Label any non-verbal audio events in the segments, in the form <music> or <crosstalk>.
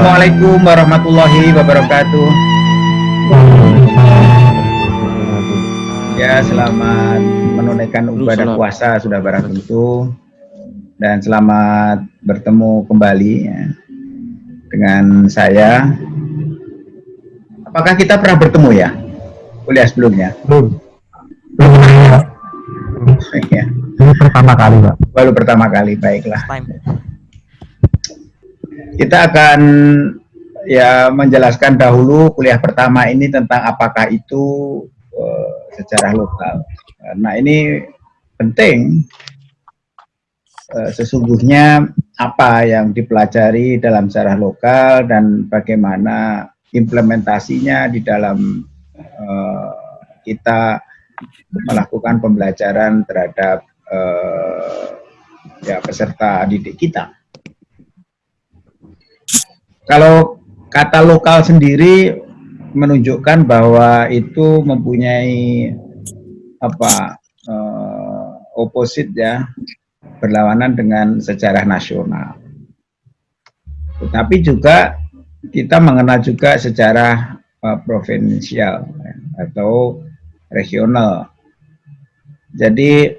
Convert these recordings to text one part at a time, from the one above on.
Assalamualaikum warahmatullahi wabarakatuh. Ya, selamat menunaikan ibadah puasa sudah barang tentu dan selamat bertemu kembali ya, dengan saya. Apakah kita pernah bertemu ya? Kuliah sebelumnya? Belum. Belum. <laughs> Ya. Ini pertama kali, Pak. Baru pertama kali, baiklah. Kita akan ya menjelaskan dahulu kuliah pertama ini tentang apakah itu uh, secara lokal. Nah ini penting uh, sesungguhnya apa yang dipelajari dalam sejarah lokal dan bagaimana implementasinya di dalam uh, kita melakukan pembelajaran terhadap uh, ya peserta didik kita. Kalau kata lokal sendiri menunjukkan bahwa itu mempunyai apa uh, oposit ya berlawanan dengan sejarah nasional. Tetapi juga kita mengenal juga sejarah uh, provinsial atau regional. Jadi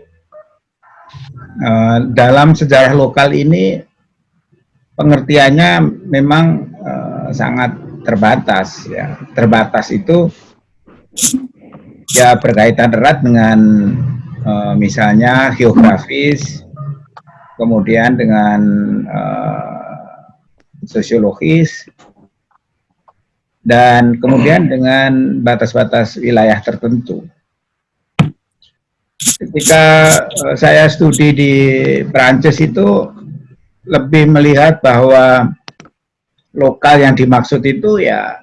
uh, dalam sejarah lokal ini pengertiannya memang uh, sangat terbatas ya. Terbatas itu ya berkaitan erat dengan uh, misalnya geografis, kemudian dengan uh, sosiologis, dan kemudian dengan batas-batas wilayah tertentu. Ketika uh, saya studi di Prancis itu lebih melihat bahwa lokal yang dimaksud itu ya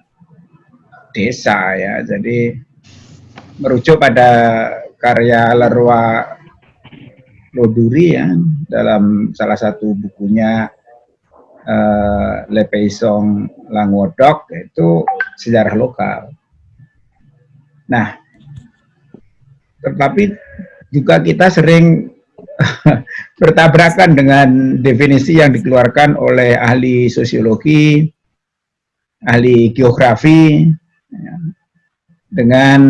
desa ya. Jadi merujuk pada karya Leroy Loduri ya dalam salah satu bukunya uh, Le Paysong itu sejarah lokal. Nah, tetapi juga kita sering <laughs> bertabrakan dengan definisi yang dikeluarkan oleh ahli sosiologi, ahli geografi, ya, dengan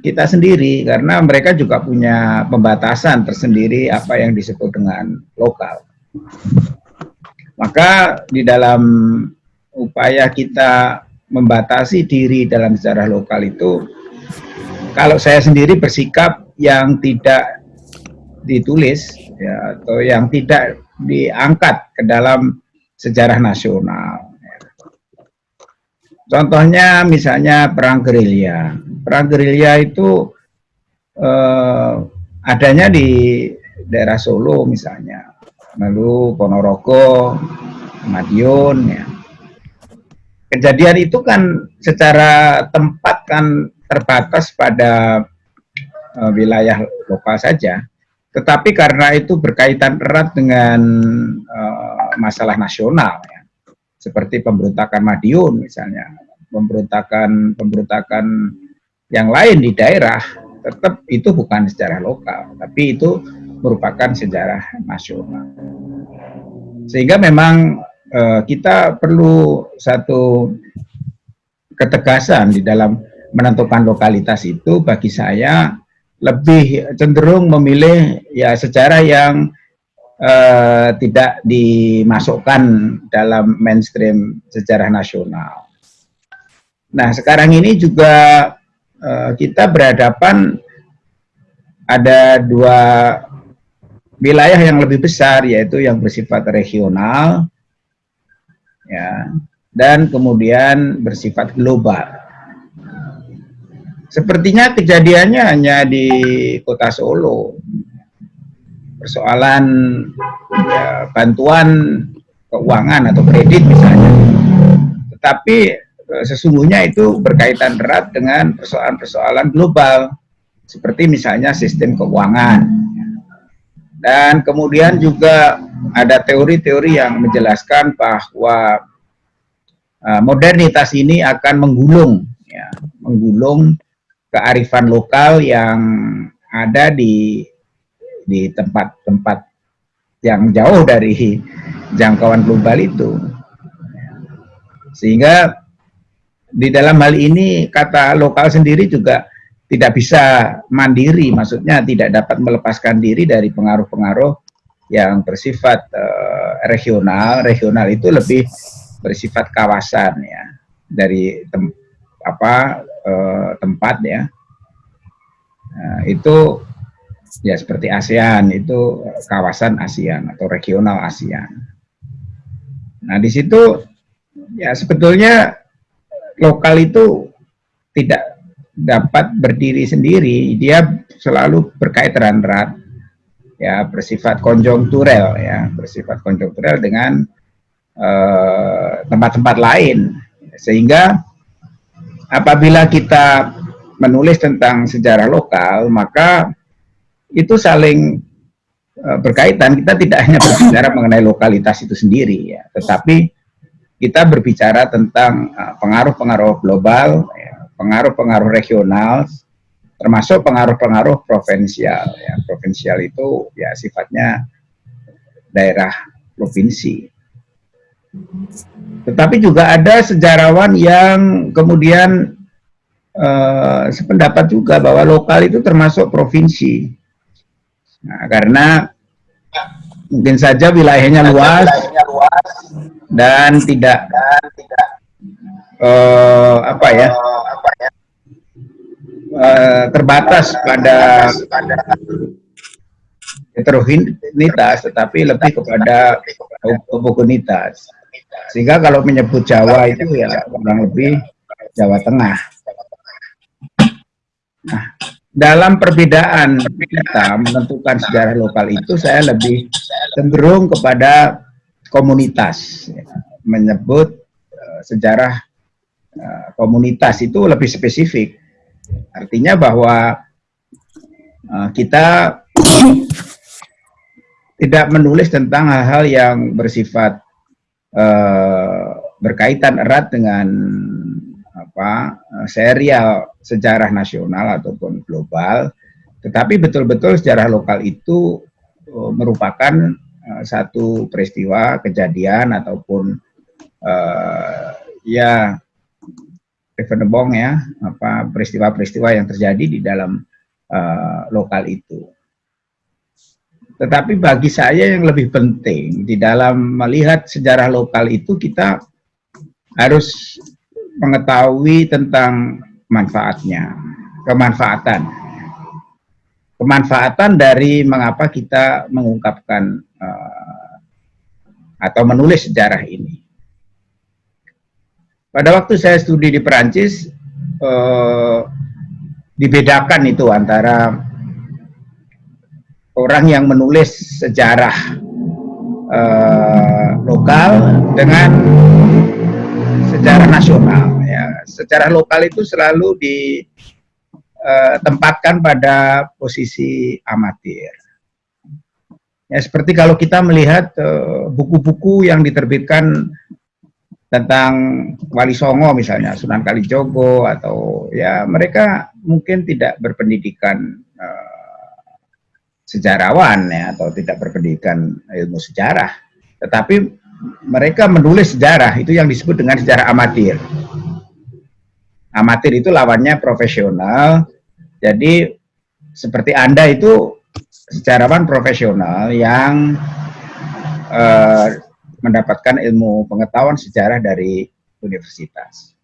kita sendiri karena mereka juga punya pembatasan tersendiri apa yang disebut dengan lokal. Maka di dalam upaya kita membatasi diri dalam sejarah lokal itu, kalau saya sendiri bersikap yang tidak ditulis ya, atau yang tidak diangkat ke dalam sejarah nasional. Contohnya misalnya perang gerilya. Perang gerilya itu eh, adanya di daerah Solo misalnya lalu Ponorogo, Madiun ya. Kejadian itu kan secara tempat kan terbatas pada uh, wilayah lokal saja. Tetapi karena itu berkaitan erat dengan uh, masalah nasional ya. Seperti pemberontakan Madiun misalnya, pemberontakan pemberontakan yang lain di daerah tetap itu bukan secara lokal, tapi itu merupakan sejarah nasional. Sehingga memang uh, kita perlu satu ketegasan di dalam menentukan lokalitas itu bagi saya lebih cenderung memilih ya sejarah yang uh, tidak dimasukkan dalam mainstream sejarah nasional. Nah sekarang ini juga uh, kita berhadapan ada dua wilayah yang lebih besar yaitu yang bersifat regional ya dan kemudian bersifat global. Sepertinya kejadiannya hanya di kota Solo. Persoalan ya, bantuan keuangan atau kredit misalnya. Tetapi eh, sesungguhnya itu berkaitan erat dengan persoalan-persoalan global. Seperti misalnya sistem keuangan, dan kemudian juga ada teori-teori yang menjelaskan bahwa uh, modernitas ini akan menggulung, ya, menggulung kearifan lokal yang ada di di tempat-tempat yang jauh dari jangkauan global itu. Sehingga di dalam hal ini kata lokal sendiri juga tidak bisa mandiri, maksudnya tidak dapat melepaskan diri dari pengaruh-pengaruh yang bersifat uh, regional. Regional itu lebih bersifat kawasan ya, dari tem apa uh, tempat ya. Nah, itu ya seperti ASEAN itu kawasan ASEAN atau regional ASEAN. Nah di situ ya sebetulnya lokal itu tidak dapat berdiri sendiri, dia selalu berkaitan erat, ya bersifat konjunkturel, ya bersifat konjunkturel dengan eh, tempat-tempat uh, lain, sehingga apabila kita menulis tentang sejarah lokal, maka itu saling uh, berkaitan. Kita tidak hanya berbicara mengenai lokalitas itu sendiri, ya, tetapi kita berbicara tentang uh, pengaruh-pengaruh global, pengaruh-pengaruh ya, regional, termasuk pengaruh-pengaruh provinsial. Ya, provinsial itu ya sifatnya daerah provinsi. Tetapi juga ada sejarawan yang kemudian uh, sependapat juga bahwa lokal itu termasuk provinsi. Nah, karena mungkin saja wilayahnya luas, dan tidak dan tidak uh, apa ya uh, terbatas pada heterogenitas tetapi lebih kepada homogenitas sehingga kalau menyebut Jawa itu ya kurang lebih Jawa Tengah. Nah dalam perbedaan kita menentukan sejarah lokal itu saya lebih cenderung kepada komunitas. Ya. menyebut uh, sejarah uh, komunitas itu lebih spesifik. Artinya bahwa uh, kita tidak menulis tentang hal-hal yang bersifat uh, berkaitan erat dengan apa serial sejarah nasional ataupun global tetapi betul-betul sejarah lokal itu uh, merupakan Eh, satu peristiwa kejadian ataupun uh, ya bong ya apa peristiwa-peristiwa yang terjadi di dalam uh, lokal itu. Tetapi bagi saya yang lebih penting di dalam melihat sejarah lokal itu kita harus mengetahui tentang manfaatnya, kemanfaatan. Kemanfaatan dari mengapa kita mengungkapkan uh, atau menulis sejarah ini. Pada waktu saya studi di Perancis, uh, dibedakan itu antara orang yang menulis sejarah uh, lokal dengan sejarah nasional. Ya. Sejarah lokal itu selalu ditempatkan pada posisi amatir Ya, seperti kalau kita melihat eh, buku-buku uh, yang diterbitkan tentang Wali Songo misalnya, Sunan Kalijogo atau ya mereka mungkin tidak berpendidikan sejarawan ya atau tidak berpendidikan ilmu sejarah, tetapi mereka menulis sejarah itu yang disebut dengan sejarah amatir. Amatir itu lawannya profesional. Jadi seperti Anda itu sejarawan profesional yang uh, mendapatkan ilmu pengetahuan sejarah dari universitas.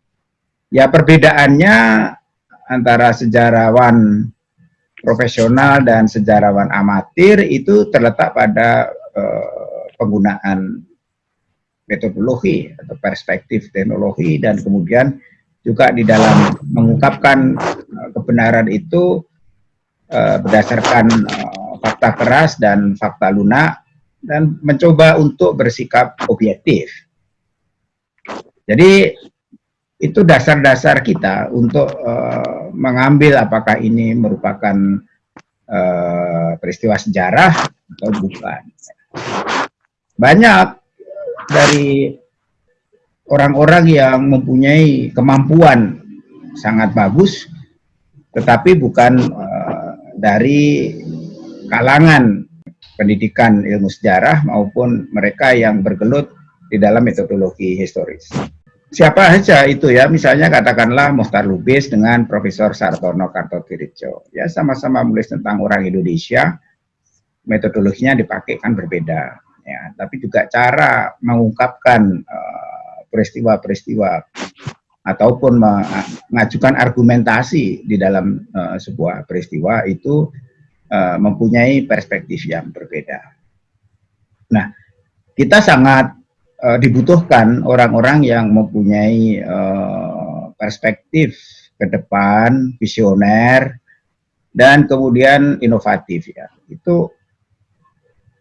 Ya perbedaannya antara sejarawan profesional dan sejarawan amatir itu terletak pada uh, penggunaan metodologi atau perspektif teknologi dan kemudian juga di dalam mengungkapkan uh, kebenaran itu uh, berdasarkan fakta keras dan fakta lunak dan mencoba untuk bersikap objektif. Jadi itu dasar-dasar kita untuk uh, mengambil apakah ini merupakan uh, peristiwa sejarah atau bukan. Banyak dari orang-orang yang mempunyai kemampuan sangat bagus, tetapi bukan uh, dari kalangan pendidikan ilmu sejarah maupun mereka yang bergelut di dalam metodologi historis. Siapa saja itu ya, misalnya katakanlah Mohtar Lubis dengan Profesor Sartono Kartotirjo, ya sama-sama menulis tentang orang Indonesia, metodologinya dipakai kan berbeda, ya, tapi juga cara mengungkapkan eh, peristiwa-peristiwa uh, ataupun mengajukan argumentasi di dalam uh, sebuah peristiwa itu uh, mempunyai perspektif yang berbeda. Nah, kita sangat uh, dibutuhkan orang-orang yang mempunyai uh, perspektif ke depan, visioner, dan kemudian inovatif ya. Itu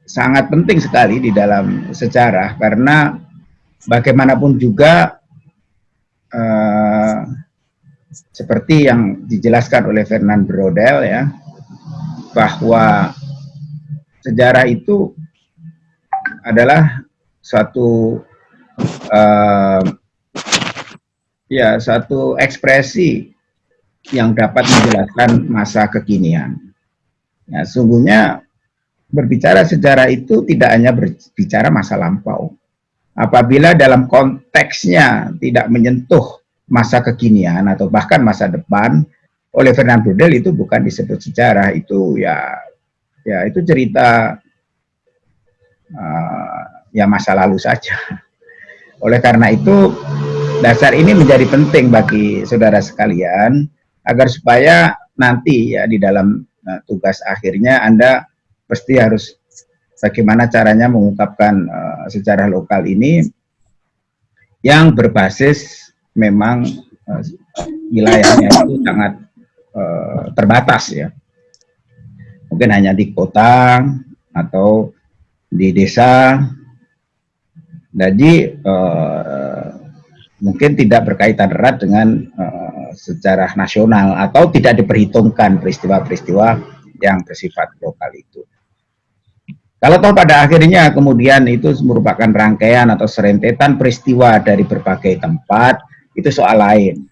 sangat penting sekali di dalam sejarah karena bagaimanapun juga uh, seperti yang dijelaskan oleh Fernand Brodel ya bahwa sejarah itu adalah satu uh, ya satu ekspresi yang dapat menjelaskan masa kekinian. Ya, sungguhnya berbicara sejarah itu tidak hanya berbicara masa lampau. Apabila dalam konteksnya tidak menyentuh masa kekinian atau bahkan masa depan, oleh Fernand Braudel itu bukan disebut sejarah, itu ya ya itu cerita uh, ya masa lalu saja. Oleh karena itu, dasar ini menjadi penting bagi saudara sekalian, agar supaya nanti ya di dalam uh, tugas akhirnya Anda pasti harus bagaimana caranya mengungkapkan uh, sejarah lokal ini yang berbasis memang uh, wilayahnya itu sangat uh, terbatas ya. Mungkin hanya di kota atau di desa jadi uh, mungkin tidak berkaitan erat dengan uh, sejarah nasional atau tidak diperhitungkan peristiwa-peristiwa yang bersifat lokal itu. Kalau toh pada akhirnya kemudian itu merupakan rangkaian atau serentetan peristiwa dari berbagai tempat, itu soal lain.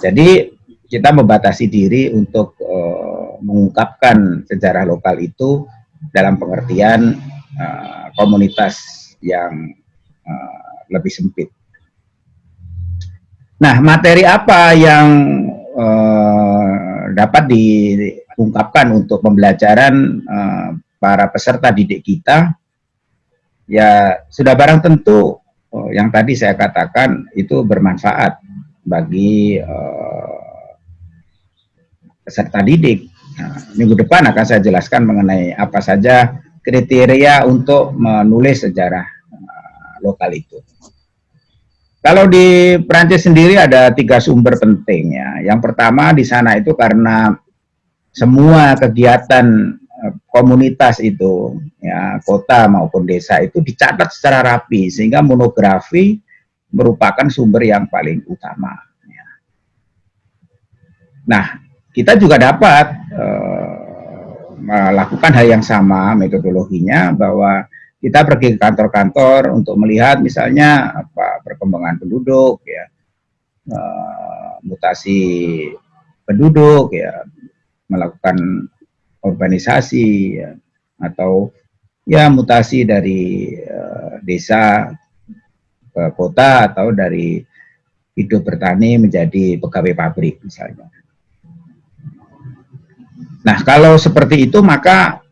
Jadi kita membatasi diri untuk uh, mengungkapkan sejarah lokal itu dalam pengertian uh, komunitas yang uh, lebih sempit. Nah, materi apa yang uh, dapat diungkapkan untuk pembelajaran uh, para peserta didik kita? Ya, sudah barang tentu uh, yang tadi saya katakan itu bermanfaat bagi uh, peserta didik. Nah, minggu depan akan saya jelaskan mengenai apa saja kriteria untuk menulis sejarah uh, lokal itu. Kalau di Prancis sendiri ada tiga sumber penting ya. Yang pertama di sana itu karena semua kegiatan uh, komunitas itu ya kota maupun desa itu dicatat secara rapi sehingga monografi merupakan sumber yang paling utama. Ya. Nah kita juga dapat uh, melakukan hal yang sama metodologinya bahwa kita pergi ke kantor-kantor untuk melihat misalnya apa perkembangan penduduk ya uh, mutasi penduduk ya melakukan urbanisasi ya, atau ya mutasi dari uh, desa ke kota atau dari hidup bertani menjadi pegawai pabrik misalnya Nah, kalau seperti itu maka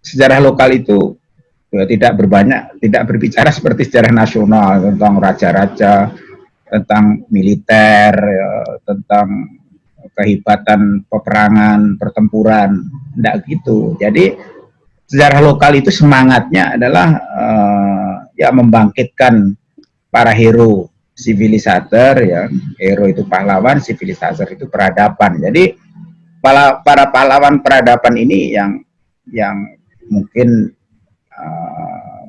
sejarah lokal itu ya, tidak berbanyak, tidak berbicara seperti sejarah nasional tentang raja-raja, tentang militer, ya, tentang kehebatan peperangan, pertempuran, tidak gitu. Jadi sejarah lokal itu semangatnya adalah uh, ya membangkitkan para hero sivilisator ya, hero itu pahlawan, sivilisator itu peradaban. Jadi para para pahlawan peradaban ini yang yang mungkin uh,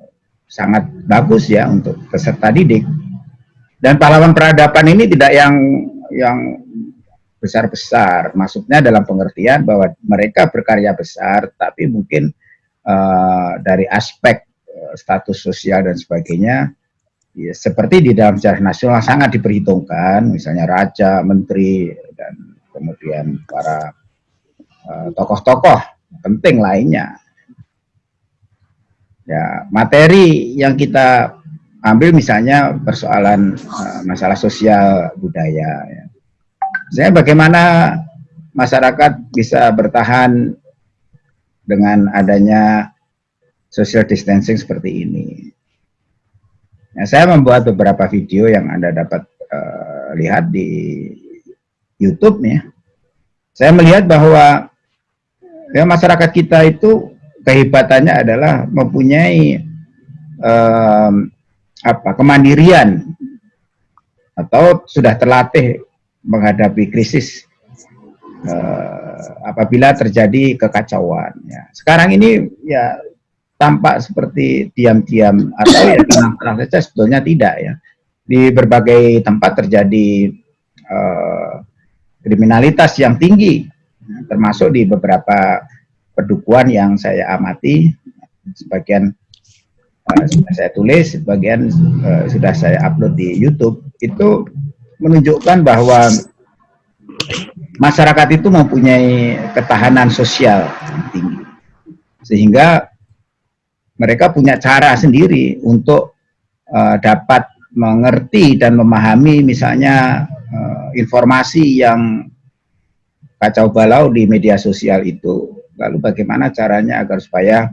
sangat bagus ya untuk peserta didik. Dan pahlawan peradaban ini tidak yang yang besar-besar. Maksudnya dalam pengertian bahwa mereka berkarya besar tapi mungkin uh, dari aspek uh, status sosial dan sebagainya ya, seperti di dalam sejarah nasional sangat diperhitungkan. Misalnya raja, menteri dan kemudian para Eh, tokoh-tokoh penting lainnya. Ya, materi yang kita ambil misalnya persoalan uh, masalah sosial budaya. Ya. Saya bagaimana masyarakat bisa bertahan dengan adanya social distancing seperti ini. Nah, saya membuat beberapa video yang Anda dapat uh, lihat di YouTube ya. Saya melihat bahwa ya, masyarakat kita itu kehebatannya adalah mempunyai um, apa kemandirian atau sudah terlatih menghadapi krisis uh, apabila terjadi kekacauan. Ya. Sekarang ini ya tampak seperti diam-diam atau ya tenang-tenang saja sebetulnya tidak ya. Di berbagai tempat terjadi uh, kriminalitas yang tinggi, termasuk di beberapa pedukuhan yang saya amati, sebagian uh, sudah saya tulis, sebagian uh, sudah saya upload di YouTube, itu menunjukkan bahwa masyarakat itu mempunyai ketahanan sosial yang tinggi. Sehingga mereka punya cara sendiri untuk uh, dapat mengerti dan memahami misalnya uh, informasi yang kacau balau di media sosial itu. Lalu bagaimana caranya agar supaya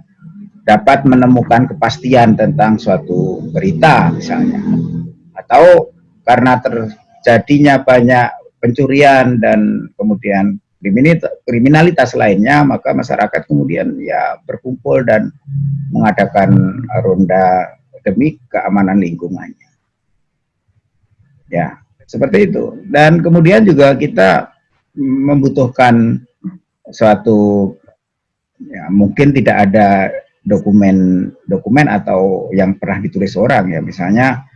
dapat menemukan kepastian tentang suatu berita misalnya. Atau karena terjadinya banyak pencurian dan kemudian kriminalitas lainnya, maka masyarakat kemudian ya berkumpul dan mengadakan ronda demi keamanan lingkungannya. Ya, seperti itu. Dan kemudian juga kita membutuhkan suatu ya mungkin tidak ada dokumen dokumen atau yang pernah ditulis orang ya misalnya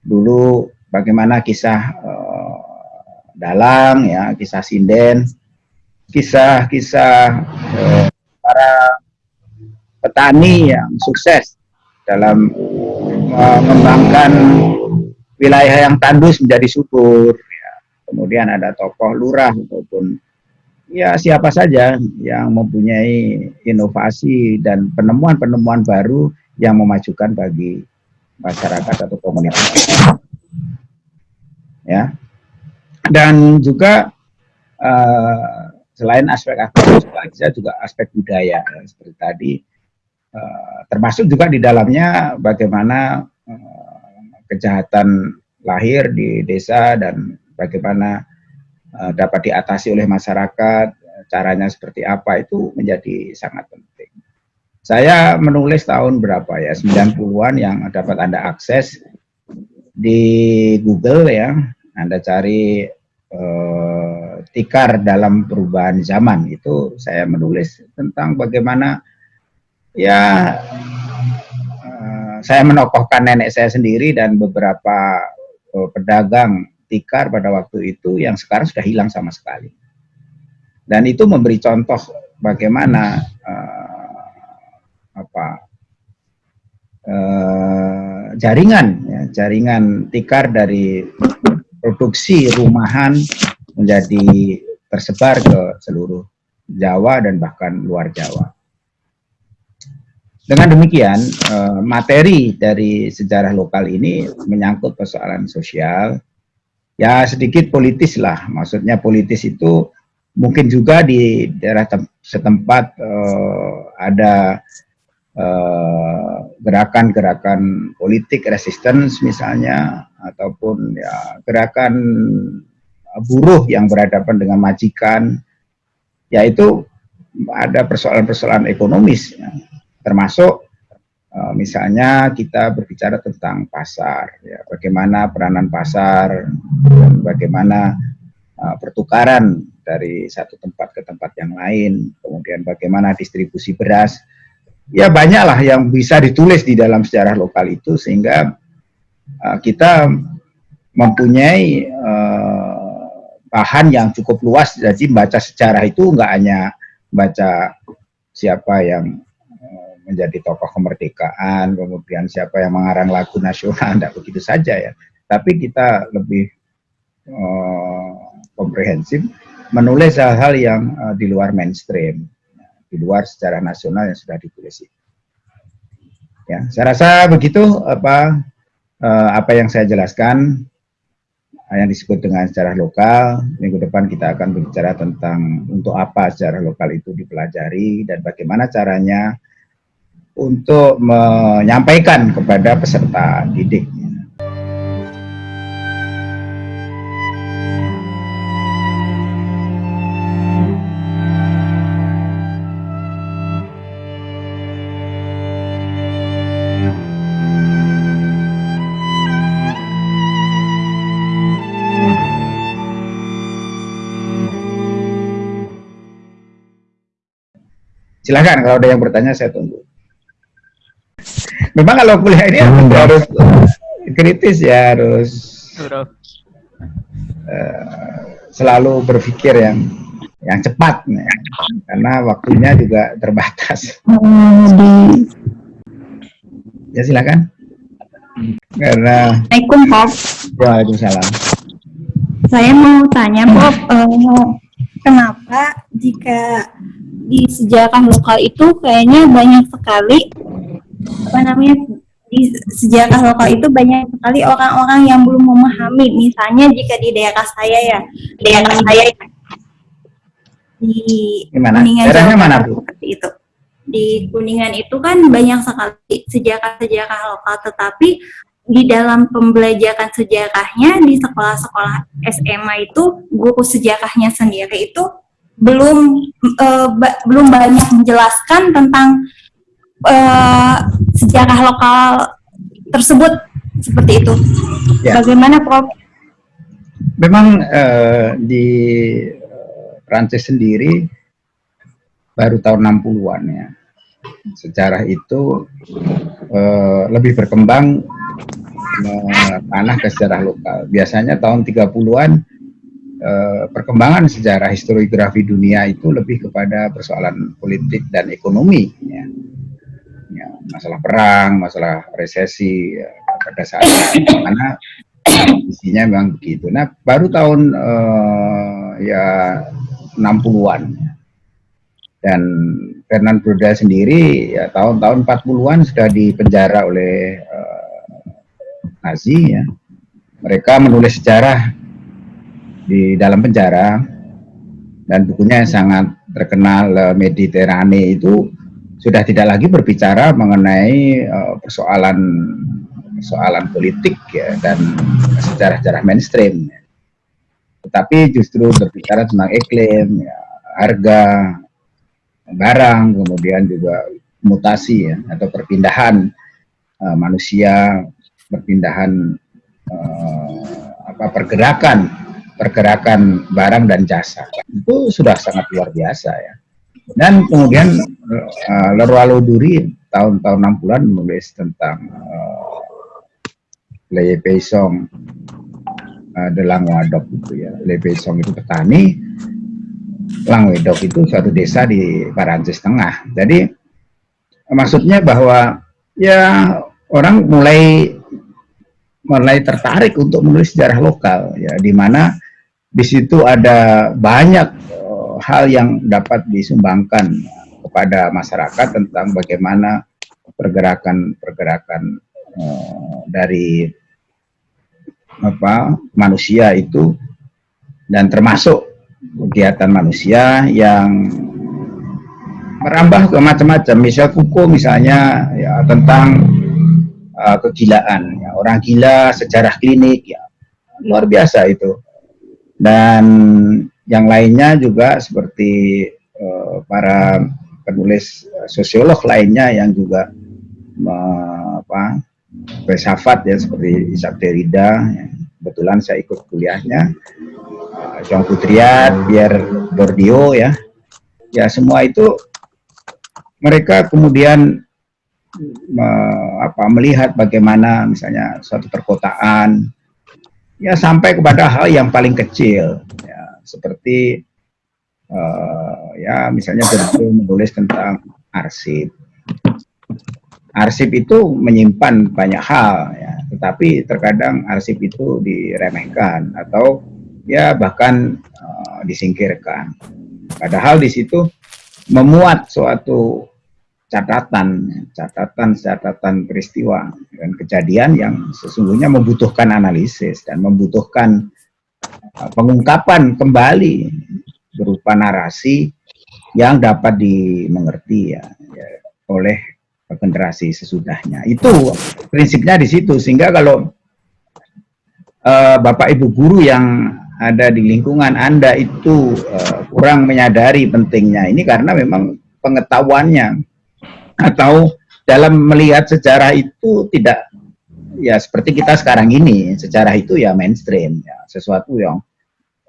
dulu bagaimana kisah uh, dalang ya kisah sinden kisah-kisah eh, para petani yang sukses dalam mengembangkan wilayah yang tandus menjadi subur. Kemudian ada tokoh lurah ataupun ya siapa saja yang mempunyai inovasi dan penemuan-penemuan baru yang memajukan bagi masyarakat atau komunitas. Ya. Dan juga uh, selain aspek-aspek sosial juga aspek budaya ya, seperti tadi. Uh, termasuk juga di dalamnya bagaimana uh, kejahatan lahir di desa dan bagaimana uh, dapat diatasi oleh masyarakat caranya seperti apa itu menjadi sangat penting. Saya menulis tahun berapa ya 90-an yang dapat Anda akses di Google ya. Anda cari eh, tikar dalam perubahan zaman itu saya menulis tentang bagaimana ya eh, saya menokohkan nenek saya sendiri dan beberapa eh, pedagang tikar pada waktu itu yang sekarang sudah hilang sama sekali dan itu memberi contoh bagaimana eh, apa eh, jaringan ya, jaringan tikar dari produksi rumahan menjadi tersebar ke seluruh Jawa dan bahkan luar Jawa. Dengan demikian, eh, materi dari sejarah lokal ini menyangkut persoalan sosial, ya sedikit politis lah, maksudnya politis itu mungkin juga di daerah setempat eh, ada eh, gerakan-gerakan politik resistance misalnya ataupun ya gerakan buruh yang berhadapan dengan majikan yaitu ada persoalan-persoalan ekonomis ya. termasuk uh, misalnya kita berbicara tentang pasar ya. Bagaimana peranan pasar dan bagaimana uh, pertukaran dari satu tempat ke tempat yang lain kemudian bagaimana distribusi beras. Ya banyaklah yang bisa ditulis di dalam sejarah lokal itu sehingga uh, kita mempunyai uh, bahan yang cukup luas. Jadi baca sejarah itu enggak hanya baca siapa yang menjadi tokoh kemerdekaan kemudian siapa yang mengarang lagu nasional <laughs> tidak begitu saja ya tapi kita lebih uh, komprehensif menulis hal-hal yang uh, di luar mainstream di luar secara nasional yang sudah ditulis. Ya, saya rasa begitu apa uh, apa yang saya jelaskan yang disebut dengan sejarah lokal. Minggu depan kita akan berbicara tentang untuk apa sejarah lokal itu dipelajari dan bagaimana caranya untuk menyampaikan kepada peserta didik. Silahkan kalau ada yang bertanya saya tunggu. Memang kalau kuliah ini harus kritis ya harus uh, selalu berpikir yang yang cepat ya. karena waktunya juga terbatas. Ya silakan. Karena Assalamualaikum Prof. Waalaikumsalam. Saya mau tanya Prof, uh, kenapa jika di sejarah lokal itu kayaknya banyak sekali apa namanya di sejarah lokal itu banyak sekali orang-orang yang belum memahami misalnya jika di daerah saya ya daerah saya di Gimana? Kuningan Daerahnya mana Bu? seperti itu di Kuningan itu kan banyak sekali sejarah-sejarah lokal tetapi di dalam pembelajaran sejarahnya di sekolah-sekolah SMA itu guru sejarahnya sendiri itu belum uh, ba belum banyak menjelaskan tentang uh, sejarah lokal tersebut seperti itu. Ya. Bagaimana Prof? Memang uh, di Prancis sendiri baru tahun 60-an ya. Sejarah itu uh, lebih berkembang tanah ke sejarah lokal. Biasanya tahun 30-an Eh, perkembangan sejarah historiografi dunia itu lebih kepada persoalan politik dan ekonomi ya. Masalah perang masalah resesi ya, pada saat mana isinya memang begitu. Nah baru tahun uh, ya 60-an dan Fernand Brodel sendiri ya tahun-tahun 40-an sudah dipenjara oleh uh, Nazi ya. Mereka menulis sejarah di dalam penjara. Dan bukunya sangat terkenal uh, Mediterane itu sudah tidak lagi berbicara mengenai uh, persoalan persoalan politik ya dan sejarah-sejarah mainstream. Tetapi justru berbicara tentang iklim ya, harga barang kemudian juga mutasi ya atau perpindahan uh, manusia perpindahan uh, apa pergerakan pergerakan barang dan jasa. Itu sudah sangat luar biasa ya dan kemudian uh, Leroy Duri tahun-tahun 60-an menulis tentang uh, Le Paysong uh, de Langwadok itu ya. Le Paysong itu petani Langwedok itu suatu desa di Parancis Tengah. Jadi maksudnya bahwa ya orang mulai mulai tertarik untuk menulis sejarah lokal ya di mana di situ ada banyak hal yang dapat disumbangkan kepada masyarakat tentang bagaimana pergerakan-pergerakan uh, dari apa manusia itu. Dan termasuk kegiatan manusia yang merambah ke macam-macam. Misal kuku misalnya ya tentang uh, kegilaan. Ya orang gila sejarah klinik ya luar biasa itu. Dan yang lainnya juga seperti uh, para penulis sosiolog lainnya yang juga uh, apa filsafat ya seperti Isaac Derrida ya. kebetulan saya ikut kuliahnya. Uh, Jean Coudrillard, Pierre Bourdieu ya. Ya semua itu mereka kemudian uh, apa melihat bagaimana misalnya suatu perkotaan ya sampai kepada hal yang paling kecil ya seperti uh, ya misalnya Berto menulis tentang arsip. Arsip itu menyimpan banyak hal ya. Tetapi terkadang arsip itu diremehkan atau ya bahkan uh, disingkirkan. Padahal di situ memuat suatu catatan, catatan, catatan peristiwa dan kejadian yang sesungguhnya membutuhkan analisis dan membutuhkan uh, pengungkapan kembali berupa narasi yang dapat dimengerti ya, ya oleh generasi sesudahnya. Itu prinsipnya di situ sehingga kalau uh, Bapak Ibu guru yang ada di lingkungan Anda itu uh, kurang menyadari pentingnya ini karena memang pengetahuannya atau dalam melihat sejarah itu tidak ya seperti kita sekarang ini sejarah itu ya mainstream ya sesuatu yang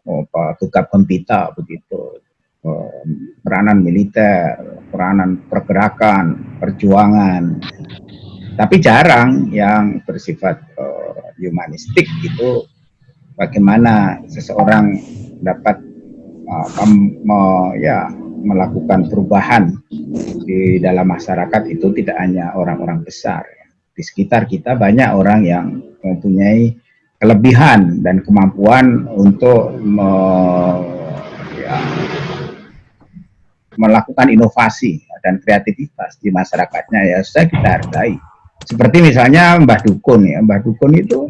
oh, apa gempita begitu. Peranan militer peranan pergerakan perjuangan. Tapi jarang yang bersifat uh, humanistik itu bagaimana seseorang dapat uh, me, ya melakukan perubahan di dalam masyarakat itu tidak hanya orang-orang besar. Di sekitar kita banyak orang yang mempunyai kelebihan dan kemampuan untuk me, ya, melakukan inovasi dan kreativitas di masyarakatnya. Ya saya kita hargai. Seperti misalnya Mbah Dukun ya, Mbah Dukun itu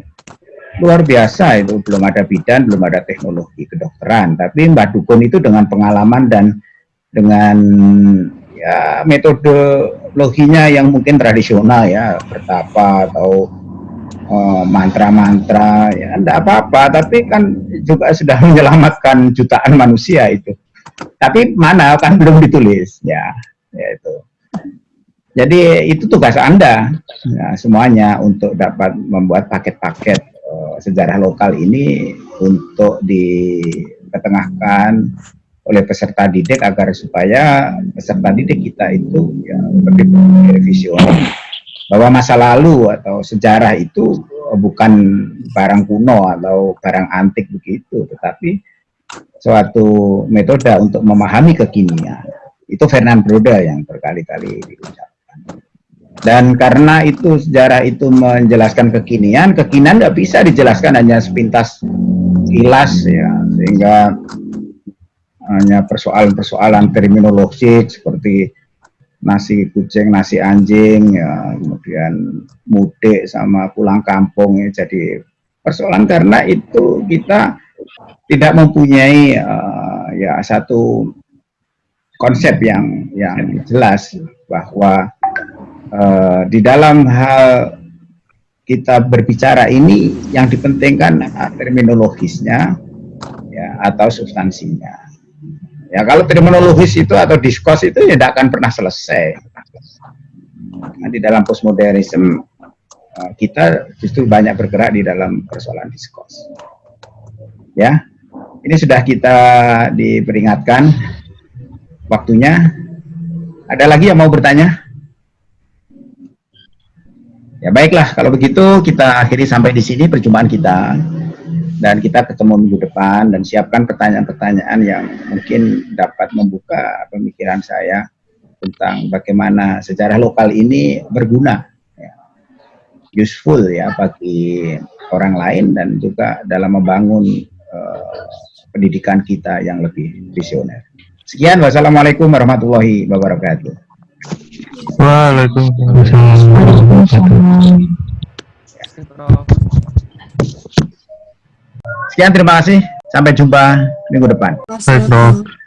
luar biasa itu. Belum ada bidan belum ada teknologi kedokteran. Tapi Mbak Dukun itu dengan pengalaman dan dengan ya metodologinya yang mungkin tradisional ya bertapa atau eh, mantra-mantra uh, ya tidak apa-apa. Tapi kan juga sudah <laughs> menyelamatkan jutaan manusia itu. Tapi mana kan belum ditulis ya, ya itu. Jadi itu tugas anda ya, semuanya untuk dapat membuat paket-paket sejarah lokal ini untuk diketengahkan oleh peserta didik agar supaya peserta didik kita itu ya, lebih visioner bahwa masa lalu atau sejarah itu bukan barang kuno atau barang antik begitu, tetapi suatu metode untuk memahami kekinian. Itu Fernand Broda yang berkali-kali diucapkan. Dan karena itu sejarah itu menjelaskan kekinian, kekinian nggak bisa dijelaskan hanya sepintas kilas ya, sehingga hanya persoalan-persoalan terminologi seperti nasi kucing, nasi anjing, ya, kemudian mudik sama pulang kampung ya. Jadi persoalan karena itu kita tidak mempunyai uh, ya satu konsep yang yang jelas bahwa uh, di dalam hal kita berbicara ini yang dipentingkan terminologisnya ya atau substansinya. Ya kalau terminologis itu atau diskurs itu ya tidak akan pernah selesai. Nah, di dalam postmodernisme uh, kita justru banyak bergerak di dalam persoalan diskurs. Ya, ini sudah kita diperingatkan waktunya. Ada lagi yang mau bertanya? Ya baiklah, kalau begitu kita akhiri sampai di sini perjumpaan kita dan kita ketemu minggu depan dan siapkan pertanyaan-pertanyaan yang mungkin dapat membuka pemikiran saya tentang bagaimana sejarah lokal ini berguna, ya, useful ya bagi orang lain dan juga dalam membangun uh, pendidikan kita yang lebih visioner. Sekian, wassalamualaikum warahmatullahi wabarakatuh. Waalaikumsalam. Sekian terima kasih. Sampai jumpa minggu depan. Baik, Prof.